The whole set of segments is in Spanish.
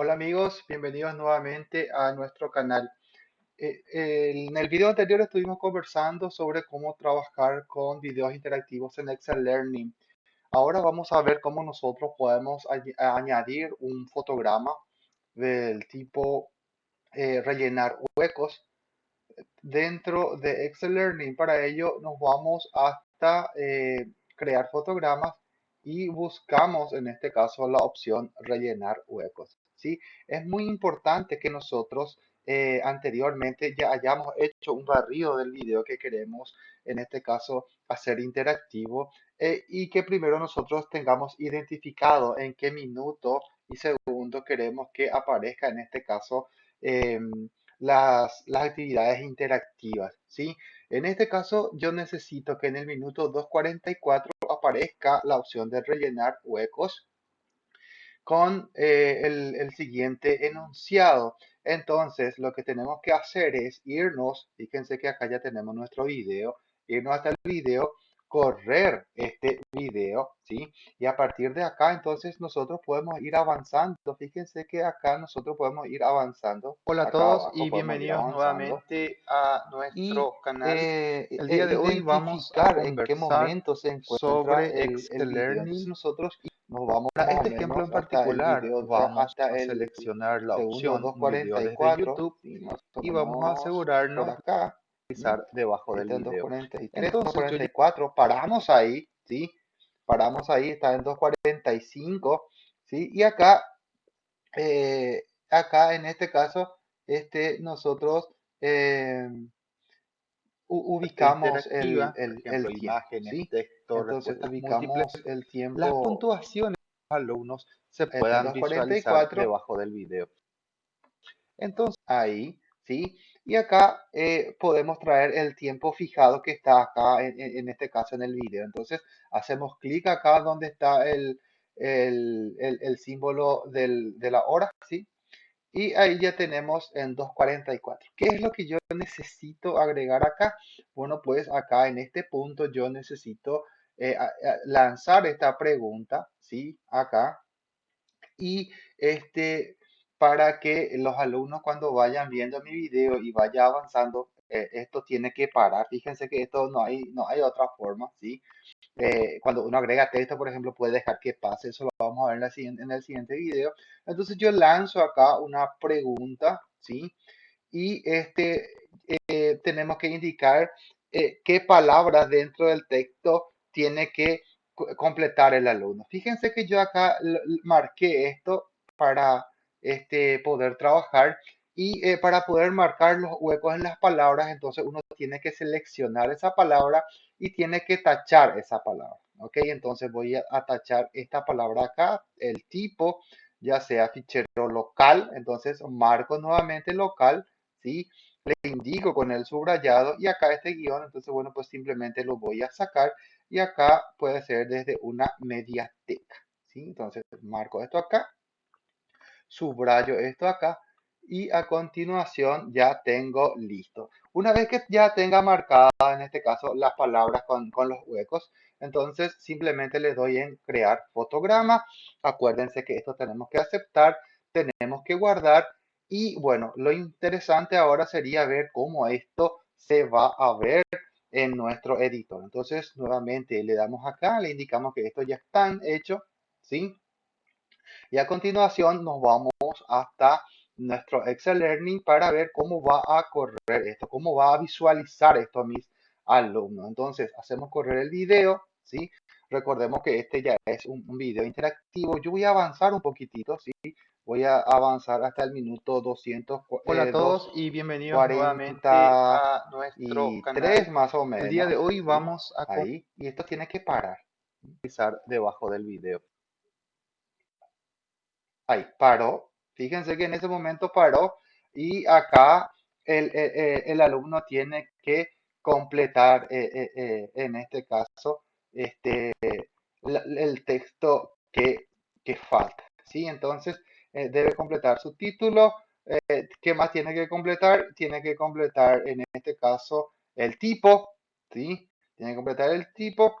Hola amigos, bienvenidos nuevamente a nuestro canal. Eh, en el video anterior estuvimos conversando sobre cómo trabajar con videos interactivos en Excel Learning. Ahora vamos a ver cómo nosotros podemos añadir un fotograma del tipo eh, rellenar huecos dentro de Excel Learning. Para ello nos vamos hasta eh, crear fotogramas y buscamos en este caso la opción rellenar huecos. ¿Sí? Es muy importante que nosotros eh, anteriormente ya hayamos hecho un barrido del video que queremos, en este caso, hacer interactivo eh, y que primero nosotros tengamos identificado en qué minuto y segundo queremos que aparezca, en este caso, em, las, las actividades interactivas, ¿sí? En este caso, yo necesito que en el minuto 2.44 aparezca la opción de rellenar huecos con eh, el, siguiente enunciado. Entonces, lo que tenemos que hacer es irnos, fíjense que acá ya tenemos nuestro video, irnos hasta el video, correr este video, ¿sí? Y a partir de acá, entonces, nosotros podemos ir avanzando. Fíjense que acá nosotros podemos ir avanzando. Hola a todos y bienvenidos nuevamente a nuestro canal. Eh, el día de hoy vamos a en qué momento se encuentra sobre el, Excel Learning. Nosotros nos vamos a este ejemplo en particular, vamos hasta a seleccionar la opción 244 YouTube y, vamos a asegurarnos acá debajo del video. En 244 paramos ahí, ¿sí? Paramos ahí, está en 245, ¿sí? Y acá, eh, acá en este caso, este, nosotros eh, ubicamos el, el, el imagen, texto, Entonces ubicamos el tiempo. Las puntuaciones de los alumnos se puedan visualizar debajo del video. Entonces ahí, ¿sí? Y acá eh, podemos traer el tiempo fijado que está acá, en, este caso en el video. Entonces hacemos clic acá donde está el, el, el, símbolo del, de la hora, ¿sí? Y ahí ya tenemos en 2.44. ¿Qué es lo que yo necesito agregar acá? Bueno, pues acá en este punto yo necesito eh, lanzar esta pregunta, ¿sí? Acá. Y este, para que los alumnos cuando vayan viendo mi video y vaya avanzando, eh, esto tiene que parar. Fíjense que esto no hay, no hay otra forma, ¿sí? Eh, cuando uno agrega texto, por ejemplo, puede dejar que pase. Eso lo vamos a ver en, la siguiente, en el siguiente video. Entonces yo lanzo acá una pregunta, ¿sí? Y este, eh, tenemos que indicar qué palabras dentro del texto tiene que completar el alumno. Fíjense que yo acá marqué esto para este, poder trabajar y eh, para poder marcar los huecos en las palabras, entonces uno tiene que seleccionar esa palabra y tiene que tachar esa palabra. ¿Ok? Entonces voy a, tachar esta palabra acá, el tipo, ya sea fichero local, entonces marco nuevamente local, ¿sí? Le indico con el subrayado y acá este guion, entonces bueno, pues simplemente lo voy a sacar y acá puede ser desde una mediateca, ¿sí? Entonces marco esto acá, subrayo esto acá y a continuación ya tengo listo. Una vez que ya tenga marcada en este caso las palabras con, los huecos, entonces simplemente le doy en crear fotograma. Acuérdense que esto tenemos que aceptar, tenemos que guardar y bueno, lo interesante ahora sería ver cómo esto se va a ver en nuestro editor. Entonces nuevamente le damos acá, le indicamos que esto ya está hecho, ¿sí? Y a continuación nos vamos hasta nuestro Excel Learning para ver cómo va a correr esto, cómo va a visualizar esto a mis alumnos. Entonces, hacemos correr el video, ¿sí? Recordemos que este ya es un, video interactivo. Yo voy a avanzar un poquitito, ¿sí? Voy a avanzar hasta el minuto 200. Hola a todos y bienvenidos nuevamente a nuestro canal. más o menos. El día de hoy vamos a... Ahí, y esto tiene que parar. Pisar debajo del video. Ahí, paró. Fíjense que en ese momento paró y acá el, alumno tiene que completar, eh, eh, en este caso, este, el texto que, falta. ¿sí? Entonces, eh, debe completar su título. ¿Qué más tiene que completar? Tiene que completar, en este caso, el tipo. ¿sí? Tiene que completar el tipo.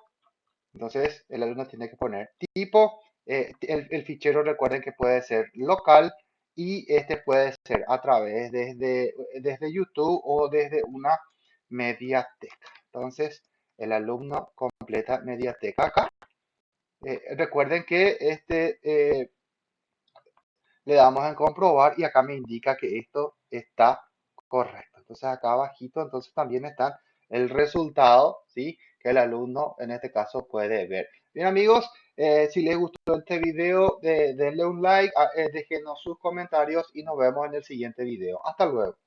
Entonces, el alumno tiene que poner tipo. el, el fichero, recuerden que puede ser local y este puede ser a través desde, desde YouTube o desde una mediateca. Entonces, el alumno completa mediateca acá. Eh, recuerden que este eh, le damos en comprobar y acá me indica que esto está correcto. Entonces acá abajito entonces también está el resultado, ¿sí? Que el alumno en este caso puede ver. Bien amigos, eh, si les gustó este video, denle un like, déjenos sus comentarios y nos vemos en el siguiente video. Hasta luego.